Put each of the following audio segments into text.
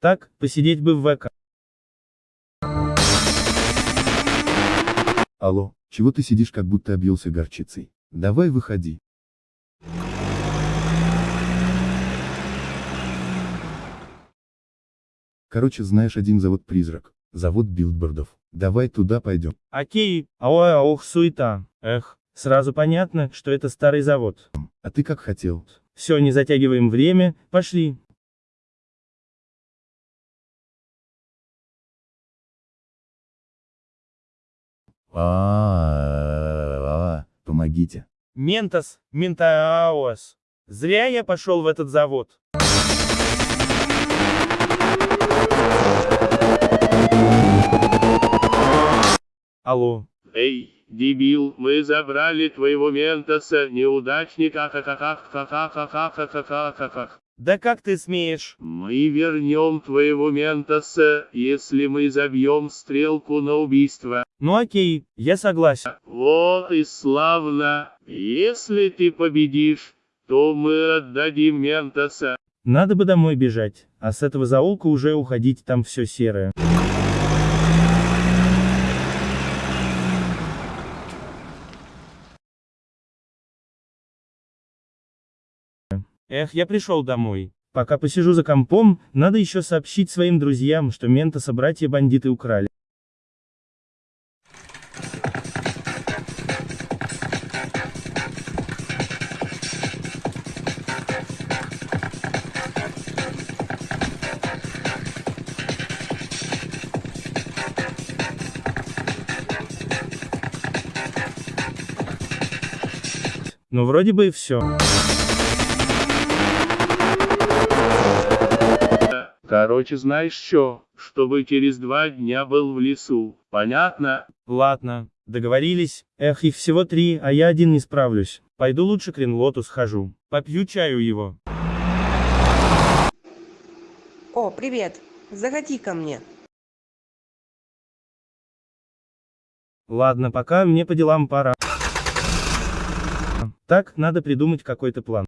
Так, посидеть бы в ВК. Алло, чего ты сидишь как будто объелся горчицей? Давай выходи. Короче, знаешь один завод-призрак. Завод билбордов. Давай туда пойдем. Окей, ой, ох, суета. Эх, сразу понятно, что это старый завод. А ты как хотел? Все, не затягиваем время, пошли. А, помогите. Ментос, Ментаос. Зря я пошел в этот завод. Алло. Эй, дебил, мы забрали твоего ментоса, неудачника, ха-ха-ха-ха-ха-ха-ха-ха-ха-ха. Да как ты смеешь? Мы вернем твоего ментоса, если мы забьем стрелку на убийство. Ну окей, я согласен. Вот и славно. Если ты победишь, то мы отдадим ментоса. Надо бы домой бежать, а с этого заулка уже уходить, там все серое. Эх, я пришел домой. Пока посижу за компом, надо еще сообщить своим друзьям, что Ментоса братья-бандиты украли. Ну вроде бы и все. Короче, знаешь что, чтобы через два дня был в лесу, понятно? Ладно, договорились. Эх, их всего три, а я один не справлюсь. Пойду лучше к Ренлоту схожу. Попью чаю его. О, привет. Заходи ко мне. Ладно, пока мне по делам пора. Так, надо придумать какой-то план.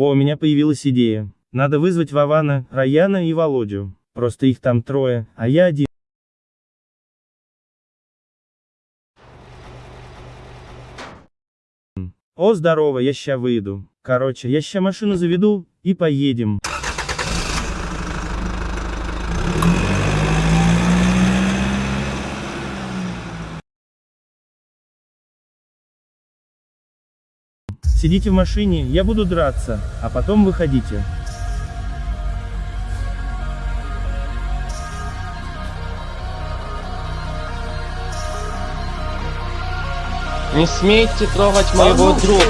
О, у меня появилась идея. Надо вызвать Вована, Раяна и Володю. Просто их там трое, а я один. О, здорово, я ща выйду. Короче, я ща машину заведу, и поедем. Сидите в машине, я буду драться, а потом выходите. Не смейте трогать моего друга,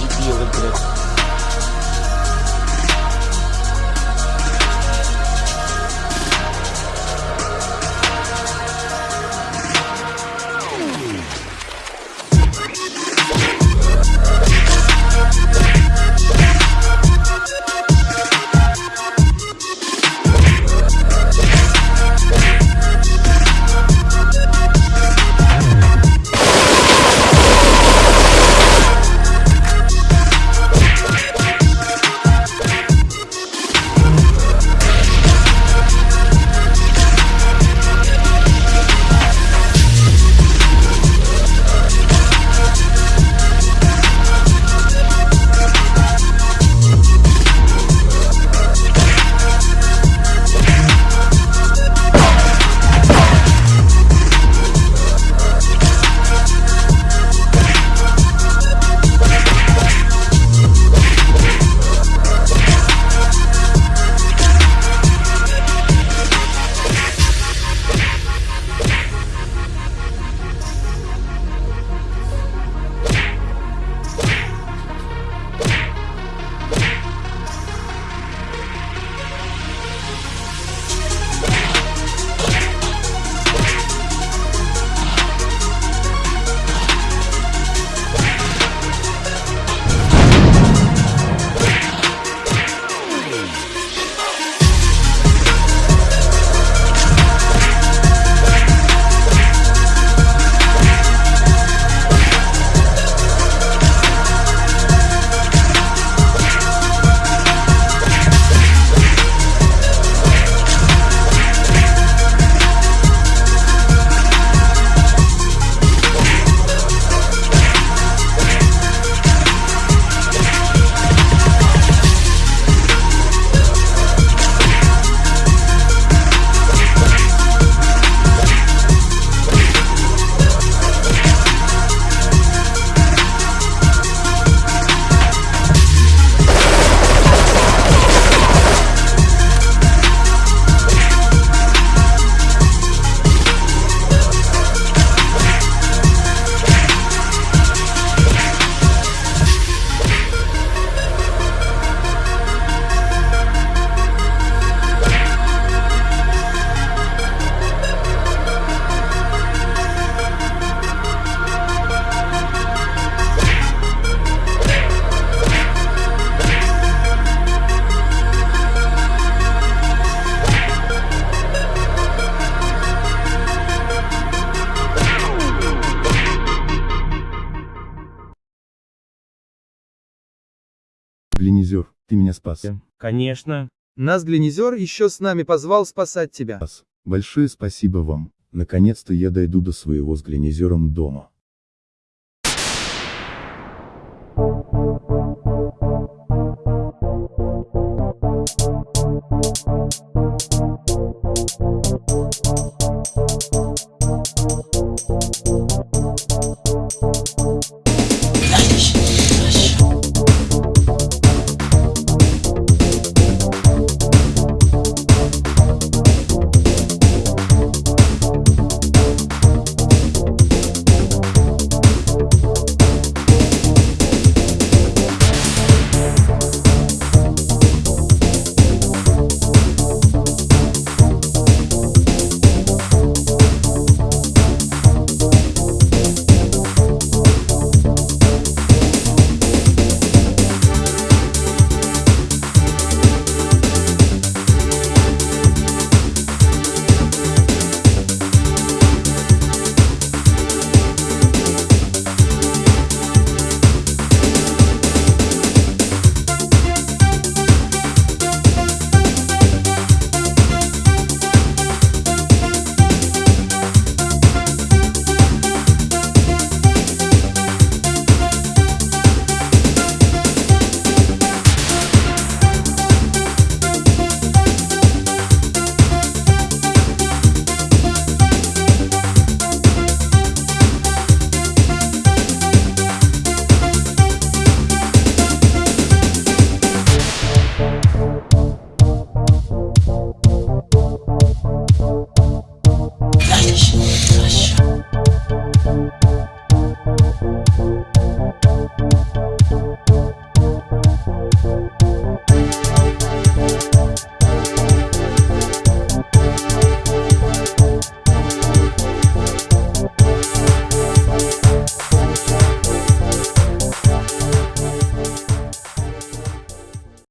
дебилы, блядь. Глинизер, ты меня спас. Конечно. Нас Глинизер еще с нами позвал спасать тебя. Большое спасибо вам. Наконец-то я дойду до своего с Глинизером дома.